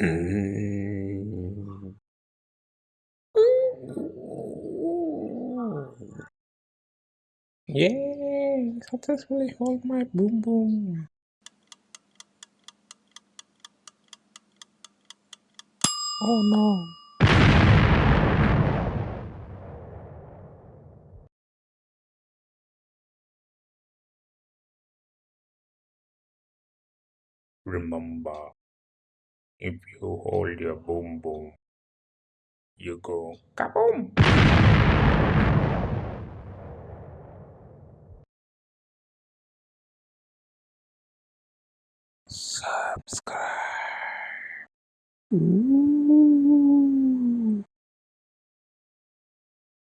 Mm. Yay! Successfully hold my boom boom. Oh no. Remember, if you hold your boom boom, you go kaboom! Subscribe. Ooh.